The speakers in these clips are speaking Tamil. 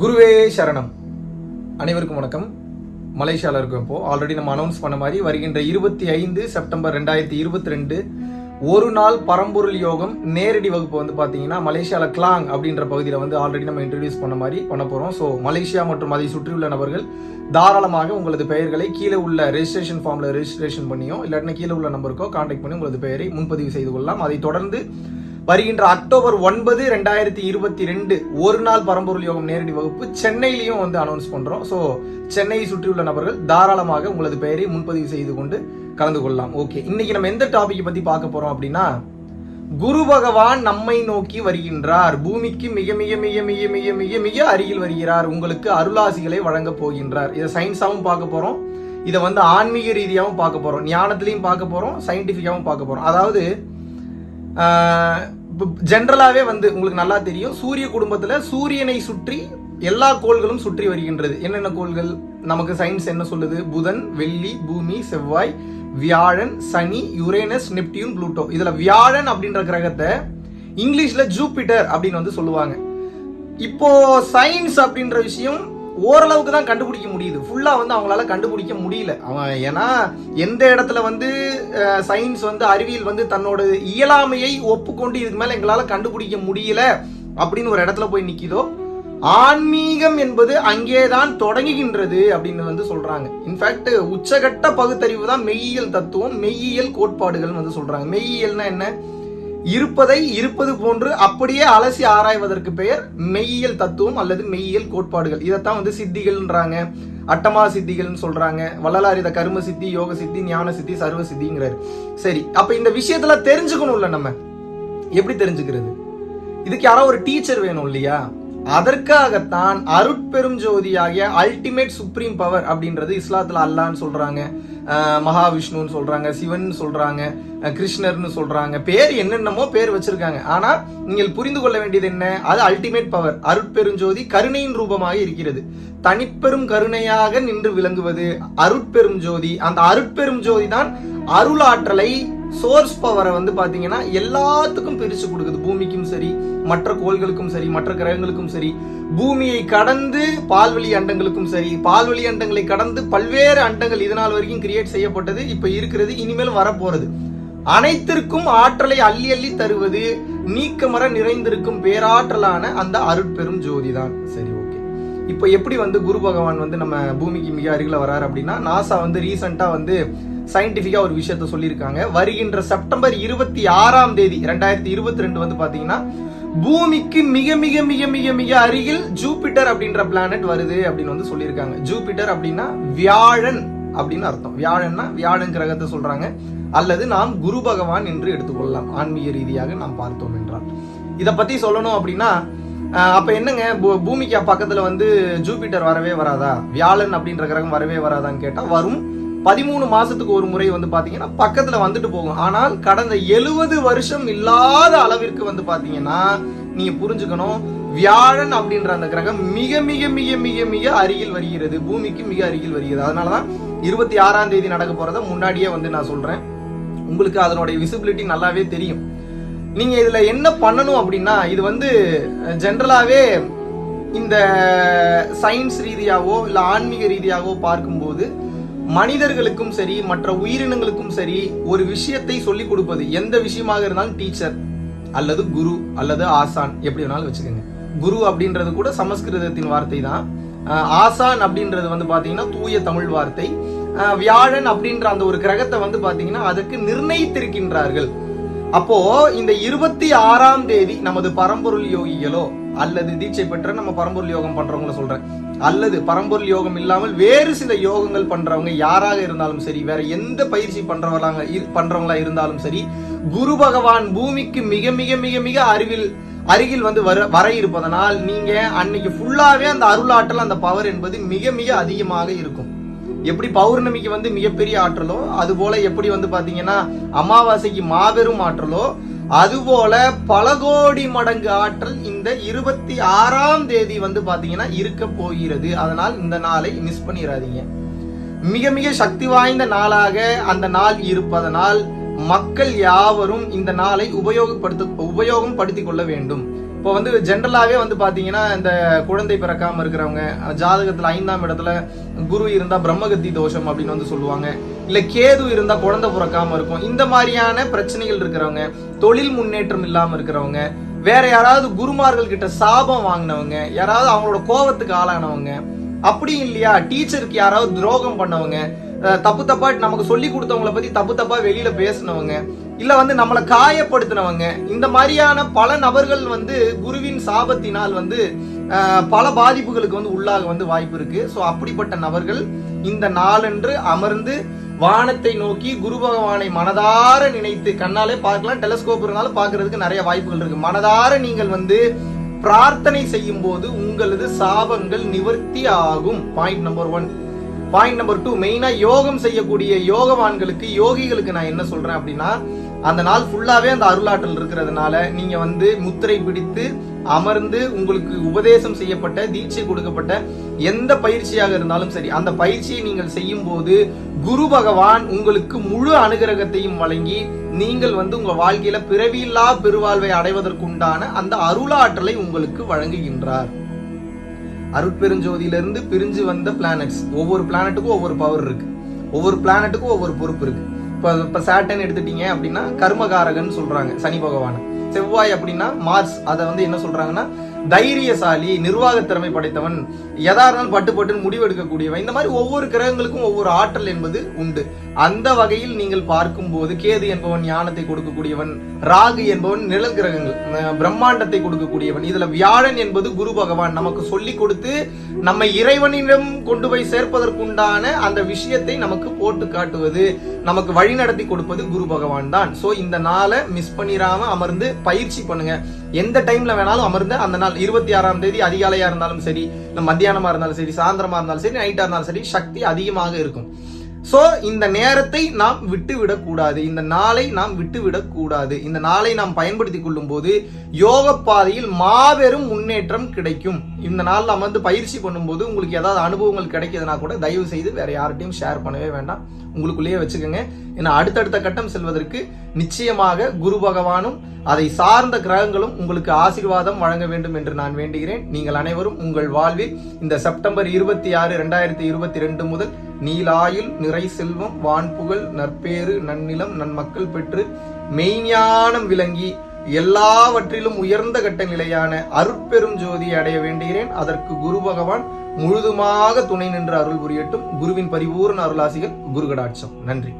குருவே சரணம். அனைவருக்கும் வணக்கம். மலேசியாவில் இருக்கோம் இப்போ ஆல்ரெடி நம்ம அனௌன்ஸ் பண்ண மாதிரி வருகின்ற இருபத்தி ஐந்து செப்டம்பர் ரெண்டாயிரத்தி இருபத்தி ரெண்டு ஒரு நாள் பரம்பொருள் யோகம் நேரடி வகுப்பு வந்து பார்த்தீங்கன்னா மலேசியாவில் கிளாங் அப்படின்ற பகுதியில் வந்து ஆல்ரெடி நம்ம இன்ட்ரடியூஸ் பண்ண மாதிரி பண்ண போகிறோம் ஸோ மலேசியா மற்றும் அதை சுற்றியுள்ள நபர்கள் தாராளமாக உங்களது பெயர்களை கீழே உள்ள ரெஜிஸ்ட்ரேஷன் ஃபார்மில் ரெஜிஸ்ட்ரேஷன் பண்ணியோ இல்லாட்டினா கீழே உள்ள நம்பருக்கோ கான்டாக்ட் பண்ணி உங்களது பெயரை முன்பதிவு செய்து கொள்ளலாம். அதை தொடர்ந்து வருகின்ற அக்டோபர் ஒன்பது ரெண்டாயிரத்தி இருபத்தி ரெண்டு ஒரு நாள் பரம்பொருள் யோகம் நேரடி வகுப்பு சென்னையிலையும் வந்து அனௌன்ஸ் பண்றோம். ஸோ சென்னையை சுற்றியுள்ள நபர்கள் தாராளமாக உங்களது பெயரை முன்பதிவு செய்து கொண்டு கலந்து கொள்ளலாம். ஓகே இன்னைக்கு நம்ம எந்த டாபிக் பத்தி பார்க்க போறோம் அப்படின்னா குரு பகவான் நம்மை நோக்கி வருகின்றார். பூமிக்கு மிக மிக மிக மிக மிக மிக மிக அருகில் வருகிறார். உங்களுக்கு அருளாசிகளை வழங்க போகின்றார். இதை சயின்ஸாவும் பார்க்க போறோம். இதை வந்து ஆன்மீக ரீதியாகவும் பார்க்க போறோம். ஞானத்திலையும் பார்க்க போறோம். சயின்டிஃபிக்காகவும் பார்க்க போறோம். அதாவது ஜென்ரலாகவே வந்து உங்களுக்கு நல்லா தெரியும். சூரிய குடும்பத்தில் சூரியனை சுற்றி எல்லா கோள்களும் சுற்றி வருகின்றது. என்னென்ன கோள்கள்? நமக்கு சயின்ஸ் என்ன சொல்லுது? புதன் வெள்ளி பூமி செவ்வாய் வியாழன் சனி யுரேனஸ் நெப்டியூன் ப்ளூட்டோ. இதில் வியாழன் அப்படின்ற கிரகத்தை இங்கிலீஷில் ஜூபிட்டர் அப்படின்னு வந்து சொல்லுவாங்க. இப்போ சயின்ஸ் அப்படின்ற விஷயம் ஓரளவுக்கு தான் கண்டுபிடிக்க முடியுது. ஃபுல்லாக வந்து அவங்களால கண்டுபிடிக்க முடியல. அவன் ஏன்னா எந்த இடத்துல வந்து சயின்ஸ் வந்து அறிவியல் வந்து தன்னோட இயலாமையை ஒப்புக்கொண்டு இதுக்கு மேலே எங்களால் கண்டுபிடிக்க முடியல அப்படின்னு ஒரு இடத்துல போய் நிற்கிதோ ஆன்மீகம் என்பது அங்கேதான் தொடங்குகின்றது அப்படின்னு வந்து சொல்றாங்க. இன்ஃபேக்ட் உச்சகட்ட பகுத்தறிவு தான் மெய்யியல் தத்துவம் மெய்யியல் கோட்பாடுகள் வந்து சொல்றாங்க. மெய்யியல்னா என்ன? இருப்பதை இருப்பது போன்று அப்படியே அலசி ஆராய்வதற்கு பெயர் மெய்யியல் தத்துவம் அல்லது மெய்யியல் கோட்பாடுகள். இதைத்தான் வந்து சித்திகள்ன்றாங்க. அட்டமா சித்திகள்னு சொல்றாங்க. வள்ளலார் இதை கரும சித்தி யோக சித்தி ஞான சித்தி சர்வ சித்திங்கிறாரு. சரி அப்ப இந்த விஷயத்துல தெரிஞ்சுக்கணும்ல நம்ம. எப்படி தெரிஞ்சுக்கிறது? இதுக்கு யாரோ ஒரு டீச்சர் வேணும் இல்லையா? அதற்காகத்தான் அருட்பெரும் ஜோதியாகிய அல்டிமேட் சுப்ரீம் பவர் அப்படின்றது இஸ்லாத்துல அல்லான்னு சொல்றாங்க. மகாவிஷ்ணுன்னு சொல்றாங்க சிவன் சொல்றாங்க கிருஷ்ணர்னு சொல்றாங்க. பேர் என்னென்னமோ பேர் வச்சிருக்காங்க. ஆனா நீங்கள் புரிந்து கொள்ள வேண்டியது என்ன? அது அல்டிமேட் பவர் அருட்பெருஞ்சோதி கருணையின் ரூபமாக இருக்கிறது. தனிப்பெரும் கருணையாக நின்று விளங்குவது அருட்பெரும் ஜோதி அந்த அருட்பெரும் ஜோதி தான் அருளாற்றலை சோர்ஸ் பவரை வந்து பார்த்தீங்கன்னா எல்லாத்துக்கும் பிரிச்சு கொடுக்குது. பூமிக்கும் சரி மற்ற கோள்களுக்கும் சரி மற்ற கிரகங்களுக்கும் சரி. பூமியை கடந்து பால்வெளி அண்டங்களுக்கும் சரி பால்வெளி அண்டங்களை கடந்து பல்வேறு அண்டங்கள் இதனால் வரைக்கும் கிரியேட் செய்யப்பட்டது இப்போ இருக்கிறது இனிமேல் வரப்போகிறது அனைத்திற்கும் ஆற்றலை அள்ளி அள்ளி தருவது நீக்கமர நிறைந்திருக்கும் பேராற்றலான அந்த அருட்பெரும் ஜோதி தான் சரி ஓகே இப்போ எப்படி வந்து குரு பகவான் வந்து நம்ம பூமிக்கு மிக அருகில் வராரு அப்படின்னா நாசா வந்து ரீசெண்டாக வந்து சயின்டிஃபிக்காக ஒரு விஷயத்த சொல்லியிருக்காங்க. வருகின்ற செப்டம்பர் இருபத்தி ஆறாம் தேதி ரெண்டாயிரத்தி இருபத்தி ரெண்டு வந்து பாத்தீங்கன்னா பூமிக்கு மிக மிக மிக மிக மிக அருகில் ஜூபிட்டர் அப்படின்ற பிளானட் வருது அப்படின்னு வந்து சொல்லியிருக்காங்க. ஜூபிட்டர் அப்படின்னா வியாழன் அப்படின்னு அர்த்தம். வியாழன்னா வியாழன் கிரகத்தை சொல்றாங்க. அல்லது நாம் குரு பகவான் என்று எடுத்துக்கொள்ளலாம். ஆன்மீக ரீதியாக நாம் பார்த்தோம் என்றால். இதை பத்தி சொல்லணும் அப்படின்னா அப்ப என்னங்க? பூமிக்கு பக்கத்துல வந்து ஜூபிட்டர் வரவே வராதா? வியாழன் அப்படின்ற கிரகம் வரவே வராதான்னு கேட்டா வரும். பதிமூணு மாசத்துக்கு ஒரு முறை வந்து பாத்தீங்கன்னா பக்கத்துல வந்துட்டு போகும். ஆனால் கடந்த எழுபது வருஷம் இல்லாத அளவிற்கு வந்து பாத்தீங்கன்னா நீங்க புரிஞ்சுக்கணும் வியாழன் அப்படின்ற அந்த கிரகம் மிக மிக மிக மிக மிக அருகில் வருகிறது. பூமிக்கு மிக அருகில் வருகிறது. அதனாலதான் இருபத்தி ஆறாம் தேதி நடக்க போறத முன்னாடியே வந்து நான் சொல்றேன். உங்களுக்கு அதனுடைய விசிபிலிட்டி நல்லாவே தெரியும். நீங்க இதுல என்ன பண்ணணும் அப்படின்னா இது வந்து ஜென்ரலாவே இந்த சயின்ஸ் ரீதியாகவோ இல்ல ஆன்மீக ரீதியாகவோ பார்க்கும்போது மனிதர்களுக்கும் சரி மற்ற உயிரினங்களுக்கும் சரி ஒரு விஷயத்தை சொல்லிக் கொடுப்பது எந்த விஷயமாக இருந்தாலும் டீச்சர் அல்லது குரு அல்லது ஆசான் எப்படி வேணாலும் வச்சுக்கோங்க. குரு அப்படின்றது கூட சமஸ்கிருதத்தின் வார்த்தை தான். ஆசான் அப்படின்றது வந்து பார்த்தீங்கன்னா தூய தமிழ் வார்த்தை. வியாழன் அப்படின்ற அந்த ஒரு கிரகத்தை வந்து பார்த்தீங்கன்னா அதற்கு நிர்ணயித்திருக்கின்றார்கள். அப்போ இந்த இருபத்தி ஆறாம் தேதி நமது பரம்பொருள் யோகிகளோ அல்லது தீட்சை பெற்ற நம்ம பரம்பொருள் யோகம் பண்றவங்கள சொல்றேன். அல்லது பரம்பொருள் யோகம் இல்லாமல் வேறு சில யோகங்கள் பண்றவங்க யாராக இருந்தாலும் சரி வேற எந்த பயிற்சி பண்றவங்களாங்க பண்றவங்களா இருந்தாலும் சரி குரு பகவான் பூமிக்கு மிக மிக மிக மிக அறிவில் அருகில் வந்து வர வர இருப்பதனால் நீங்க அன்னைக்கு ஃபுல்லாவே அந்த அருளாற்றல் அந்த பவர் என்பது மிக மிக அதிகமாக இருக்கும். எப்படி பௌர்ணமிக்கு வந்து மிகப்பெரிய ஆற்றலோ அது போல எப்படி வந்து பாத்தீங்கன்னா அமாவாசைக்கு மாபெரும் ஆற்றலோ அதுபோல பல கோடி மடங்கு ஆற்றல் இந்த இருபத்தி ஆறாம் தேதி வந்து பாத்தீங்கன்னா இருக்க போகிறது. அதனால் இந்த நாளை மிஸ் பண்ணிடாதீங்க மிக மிக சக்தி வாய்ந்த நாளாக அந்த நாள் இருப்பதனால் மக்கள் யாவரும் இந்த நாளை உபயோகப்படுத்த உபயோகம் படுத்திக் கொள்ள வேண்டும். இப்போ வந்து ஜென்ரலாகவே வந்து பார்த்தீங்கன்னா இந்த குழந்தை பிறக்காமல் இருக்கிறவங்க ஜாதகத்தில் ஐந்தாம் இடத்துல குரு இருந்தால் பிரம்மகத்தி தோஷம் அப்படின்னு வந்து சொல்லுவாங்க. இல்லை கேது இருந்தால் குழந்தை பிறக்காமல் இருக்கும். இந்த மாதிரியான பிரச்சனைகள் இருக்கிறவங்க தொழில் முன்னேற்றம் இல்லாமல் இருக்கிறவங்க வேற யாராவது குருமார்கள் கிட்ட சாபம் வாங்கினவங்க யாராவது அவங்களோட கோபத்துக்கு ஆளானவங்க அப்படி இல்லையா? டீச்சருக்கு யாராவது துரோகம் பண்ணவங்க தப்பு தப்பா நமக்கு சொல்லி கொடுத்தவங்கள பத்தி தப்பு தப்பா வெளியில பேசினவங்க இல்ல வந்து நம்மளை காயப்படுத்தினவங்க. இந்த மாதிரியான பல நபர்கள் வந்து குருவின் சாபத்தினால் வந்து பல பாதிப்புகளுக்கு வந்து உள்ளாக வந்து வாய்ப்பு இருக்கு. ஸோ அப்படிப்பட்ட நபர்கள் இந்த நாளன்று அமர்ந்து வானத்தை நோக்கி குரு பகவானை மனதார நினைத்து கண்ணாலே பார்க்கலாம் டெலஸ்கோப் இருந்தாலும் பார்க்கறதுக்கு நிறைய வாய்ப்புகள் இருக்கு. மனதார நீங்கள் வந்து பிரார்த்தனை செய்யும் போது உங்களது சாபங்கள் நிவர்த்தி ஆகும். Point number one point number two மெயினா யோகம் செய்யக்கூடிய யோகவான்களுக்கு யோகிகளுக்கு நான் என்ன சொல்றேன் அப்படின்னா அந்த நாள் ஃபுல்லாகவே அந்த அருளாற்றல் இருக்கிறதுனால நீங்கள் வந்து முத்திரை பிடித்து அமர்ந்து உங்களுக்கு உபதேசம் செய்யப்பட்ட தீட்சை கொடுக்கப்பட்ட எந்த பயிற்சியாக இருந்தாலும் சரி அந்த பயிற்சியை நீங்கள் செய்யும் போது குரு பகவான் உங்களுக்கு முழு அனுகிரகத்தையும் வழங்கி நீங்கள் வந்து உங்கள் வாழ்க்கையில பிறவியில்லா பெருவாழ்வை அடைவதற்குண்டான அந்த அருளாற்றலை உங்களுக்கு வழங்குகின்றார். அருட்பெருஞ்சோதியிலிருந்து பிரிஞ்சு வந்த பிளானட்ஸ் ஒவ்வொரு பிளானட்டுக்கும் ஒவ்வொரு பவர் இருக்கு. ஒவ்வொரு பிளானட்டுக்கும் ஒவ்வொரு பொறுப்பு இருக்கு. இப்போ இப்போ சாட்டன் எடுத்துட்டீங்க அப்படின்னா கர்மகாரகன் சொல்றாங்க சனி பகவான். செவ்வாய் அப்படின்னா மார்ஸ் அதை வந்து என்ன சொல்றாங்கன்னா தைரியசாலி நிர்வாக திறமை படைத்தவன் எதா இருந்தாலும் பட்டு பட்டுன்னு முடிவெடுக்கக்கூடியவன். இந்த மாதிரி ஒவ்வொரு கிரகங்களுக்கும் ஒவ்வொரு ஆற்றல் என்பது உண்டு. அந்த வகையில் நீங்கள் பார்க்கும்போது கேது என்பவன் ஞானத்தை கொடுக்கக்கூடியவன் ராகு என்பவன் நிழல் கிரகங்கள் பிரம்மாண்டத்தை கொடுக்கக்கூடியவன். இதுல வியாழன் என்பது குரு பகவான் நமக்கு சொல்லி கொடுத்து நம்மை இறைவனிடம் கொண்டு போய் சேர்ப்பதற்குண்டான அந்த விஷயத்தை நமக்கு போட்டு காட்டுவது நமக்கு வழி நடத்தி கொடுப்பது குரு பகவான் தான். சோ இந்த நாளை மிஸ் பண்ணிராம அமர்ந்து பயிற்சி பண்ணுங்க. எந்த டைம்ல வேணாலும் அமர்ந்து அந்த நாள் இருபத்தி ஆறாம் தேதி அதிகாலையா இருந்தாலும் சரி மத்தியானமா இருந்தாலும் சரி சாயந்தரமா இருந்தாலும் சரி நைட்டா இருந்தாலும் சரி சக்தி அதிகமாக இருக்கும். ஸோ இந்த நேரத்தை நாம் விட்டுவிடக்கூடாது. இந்த நாளை நாம் விட்டுவிடக்கூடாது. இந்த நாளை நாம் பயன்படுத்தி கொள்ளும் போது யோக பாதையில் மாபெரும் முன்னேற்றம் கிடைக்கும். இந்த நாளில் அமர்ந்து பயிற்சி பண்ணும்போது உங்களுக்கு ஏதாவது அனுபவங்கள் கிடைக்குதுன்னா கூட தயவு செய்து வேற யார்கிட்டயும் ஷேர் பண்ணவே வேண்டாம். உங்களுக்குள்ளேயே வச்சுக்கோங்க. ஏன்னா அடுத்தடுத்த கட்டம் செல்வதற்கு நிச்சயமாக குரு பகவானும் அதை சார்ந்த கிரகங்களும் உங்களுக்கு ஆசீர்வாதம் வழங்க வேண்டும் என்று நான் வேண்டுகிறேன். நீங்கள் அனைவரும் உங்கள் வாழ்வில் இந்த செப்டம்பர் இருபத்தி ஆறு ரெண்டாயிரத்தி இருபத்தி ரெண்டு முதல் நீலாயுள் நிறை செல்வம் வான்புகழ் நற்பேறு நன்னிலம் நன்மக்கள் பெற்று மெய்ஞானம் விளங்கி எல்லாவற்றிலும் உயர்ந்த கட்ட நிலையான அருட்பெரும் ஜோதியை அடைய வேண்டுகிறேன். அதற்கு குரு பகவான் முழுதுமாக துணை நின்று அருள் புரியட்டும். குருவின் பரிபூர்ண அருளாசிகள் குருகடாட்சம். நன்றி.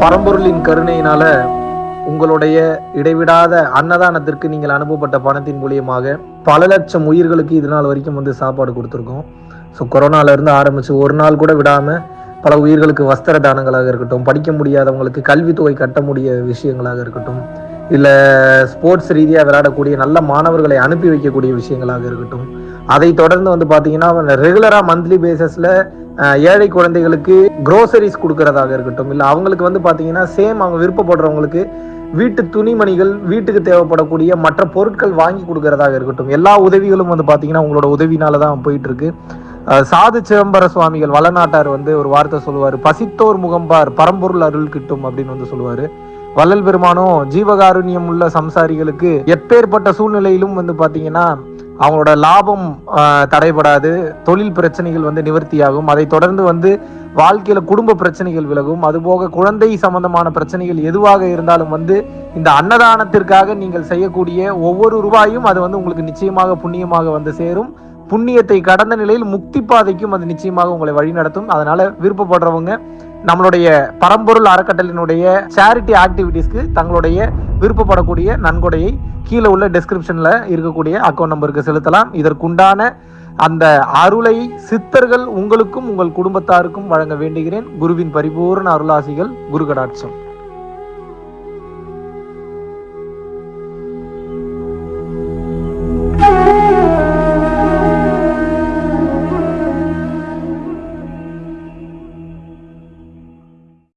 பரம்பொருளின் கருணையினால உங்களுடைய இடைவிடாத அன்னதானத்திற்கு நீங்கள் அனுப்பப்பட்ட பணத்தின் மூலியமாக பல லட்சம் உயிர்களுக்கு இது நாள் வரைக்கும் வந்து சாப்பாடு கொடுத்துருக்கோம். ஸோ கொரோனாவிலேருந்து ஆரம்பித்து ஆரம்பிச்சு ஒரு நாள் கூட விடாமல் பல உயிர்களுக்கு வஸ்திர தானங்களாக இருக்கட்டும் படிக்க முடியாதவங்களுக்கு கல்வித்தொகை கட்ட முடிய விஷயங்களாக இருக்கட்டும் இல்லை ஸ்போர்ட்ஸ் ரீதியாக விளையாடக்கூடிய நல்ல மாணவர்களை அனுப்பி வைக்கக்கூடிய விஷயங்களாக இருக்கட்டும் அதை தொடர்ந்து வந்து பார்த்தீங்கன்னா ரெகுலராக மந்த்லி பேசஸில் ஏழை குழந்தைகளுக்கு க்ரோசரிஸ் கொடுக்கறதாக இருக்கட்டும் இல்லை அவங்களுக்கு வந்து பார்த்தீங்கன்னா சேம் அவங்க விருப்பப்படுறவங்களுக்கு வீட்டு துணிமணிகள் வீட்டுக்கு தேவைப்படக்கூடிய மற்ற பொருட்கள் வாங்கி கொடுக்கறதாக இருக்கட்டும். எல்லா உதவிகளும் வந்து பார்த்தீங்கன்னா உங்களோட உதவினால தான் போயிட்டு இருக்கு சாது சிதம்பர சுவாமிகள் வளநாட்டார் வந்து ஒரு வார்த்தை சொல்லுவார். பசித்தோர் முகம்பார் பரம்பொருள் அருள் கிட்டும் அப்படின்னு வந்து சொல்லுவார். வள்ளல் பெருமானும் ஜீவகாருண்யம் உள்ள சம்சாரிகளுக்கு எப்பேற்பட்ட சூழ்நிலையிலும் வந்து பார்த்தீங்கன்னா அவங்களோட லாபம் தடைபடாது தொழில் பிரச்சனைகள் வந்து நிவர்த்தியாகும். அதை தொடர்ந்து வந்து வாழ்க்கையில குடும்ப பிரச்சனைகள் விலகும். அதுபோக குழந்தை சம்பந்தமான பிரச்சனைகள் எதுவாக இருந்தாலும் வந்து இந்த அன்னதானத்திற்காக நீங்கள் செய்யக்கூடிய ஒவ்வொரு ரூபாயும் அது வந்து உங்களுக்கு நிச்சயமாக புண்ணியமாக வந்து சேரும். புண்ணியத்தை கடந்த நிலையில் முக்தி பாதைக்கும் அது நிச்சயமாக உங்களை வழிநடத்தும் அதனால விருப்பப்படுறவங்க நம்மளுடைய பரம்பொருள் அறக்கட்டளினுடைய சேரிட்டி ஆக்டிவிட்டீஸ்க்கு தங்களுடைய விருப்பப்படக்கூடிய நன்கொடையை கீழே உள்ள டிஸ்கிரிப்ஷனில் இருக்கக்கூடிய அக்கௌண்ட் நம்பருக்கு செலுத்தலாம். இதற்குண்டான அந்த அருளை சித்தர்கள் உங்களுக்கும் உங்கள் குடும்பத்தாருக்கும் வழங்க வேண்டுகிறேன். குருவின் பரிபூர்ண அருளாசிகள் குரு கடாட்சம்